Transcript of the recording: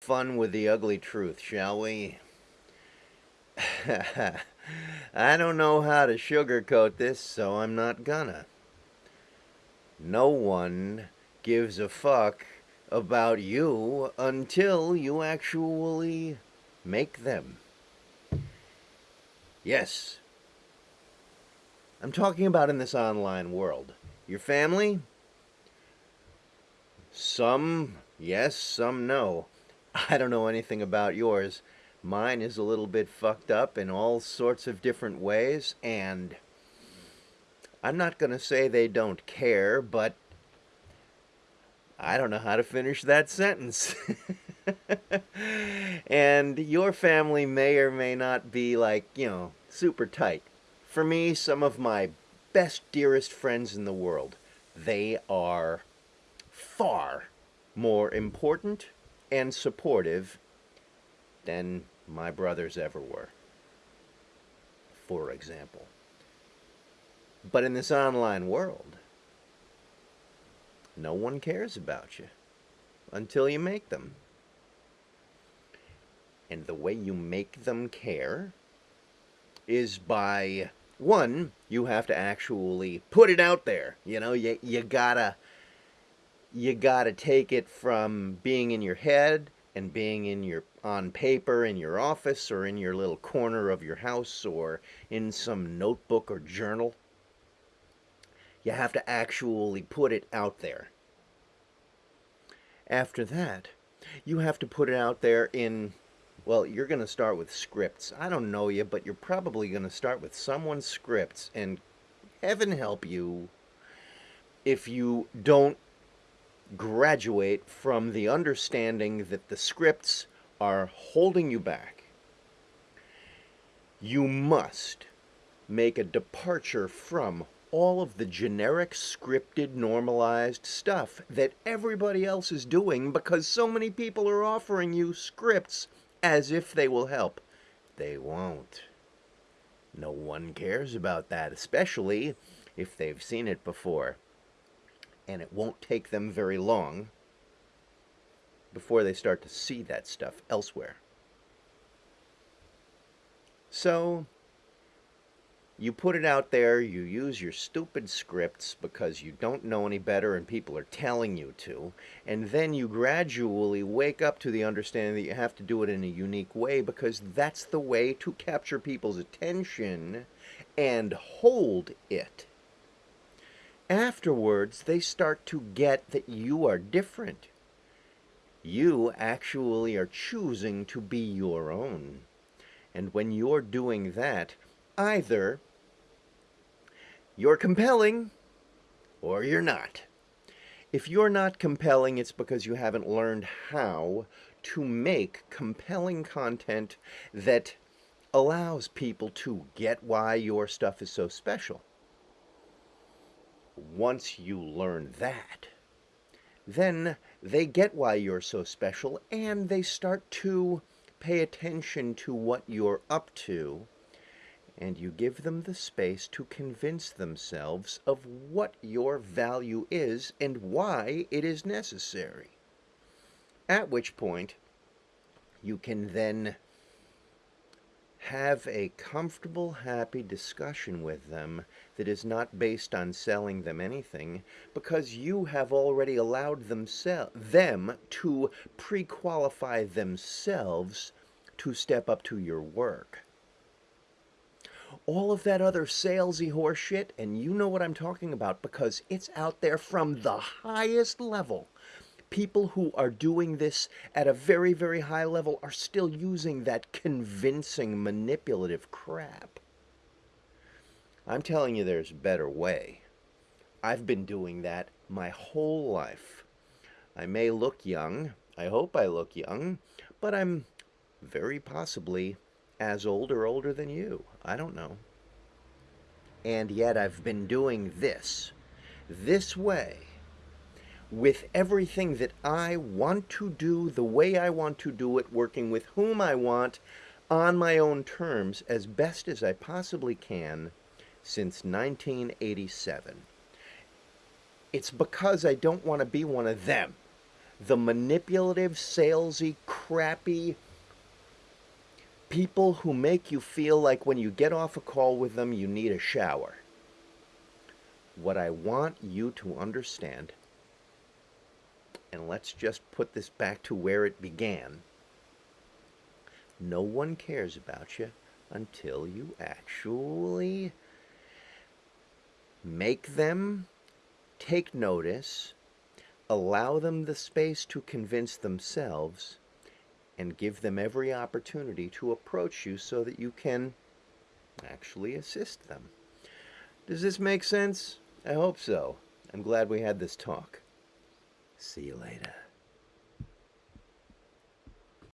fun with the ugly truth, shall we? I don't know how to sugarcoat this, so I'm not gonna. No one gives a fuck about you until you actually make them. Yes. I'm talking about in this online world. Your family? Some yes, some no. I don't know anything about yours. Mine is a little bit fucked up in all sorts of different ways, and I'm not going to say they don't care, but I don't know how to finish that sentence. and your family may or may not be like, you know, super tight. For me, some of my best, dearest friends in the world, they are far more important and supportive than my brothers ever were, for example. But in this online world, no one cares about you until you make them. And the way you make them care is by, one, you have to actually put it out there. You know, you, you gotta you got to take it from being in your head and being in your on paper in your office or in your little corner of your house or in some notebook or journal. You have to actually put it out there. After that, you have to put it out there in well, you're going to start with scripts. I don't know you, but you're probably going to start with someone's scripts and heaven help you if you don't graduate from the understanding that the scripts are holding you back. You must make a departure from all of the generic scripted normalized stuff that everybody else is doing because so many people are offering you scripts as if they will help. They won't. No one cares about that, especially if they've seen it before and it won't take them very long before they start to see that stuff elsewhere. So, you put it out there, you use your stupid scripts because you don't know any better and people are telling you to, and then you gradually wake up to the understanding that you have to do it in a unique way because that's the way to capture people's attention and hold it afterwards they start to get that you are different. You actually are choosing to be your own. And when you're doing that, either you're compelling or you're not. If you're not compelling, it's because you haven't learned how to make compelling content that allows people to get why your stuff is so special once you learn that, then they get why you're so special and they start to pay attention to what you're up to and you give them the space to convince themselves of what your value is and why it is necessary. At which point, you can then have a comfortable, happy discussion with them that is not based on selling them anything because you have already allowed them, them to pre-qualify themselves to step up to your work. All of that other salesy horseshit, and you know what I'm talking about because it's out there from the highest level people who are doing this at a very, very high level are still using that convincing, manipulative crap. I'm telling you there's a better way. I've been doing that my whole life. I may look young, I hope I look young, but I'm very possibly as old or older than you. I don't know. And yet I've been doing this, this way, with everything that I want to do the way I want to do it, working with whom I want, on my own terms, as best as I possibly can, since 1987. It's because I don't want to be one of them. The manipulative, salesy, crappy people who make you feel like when you get off a call with them, you need a shower. What I want you to understand, and let's just put this back to where it began no one cares about you until you actually make them take notice, allow them the space to convince themselves, and give them every opportunity to approach you so that you can actually assist them. Does this make sense? I hope so. I'm glad we had this talk. See you later.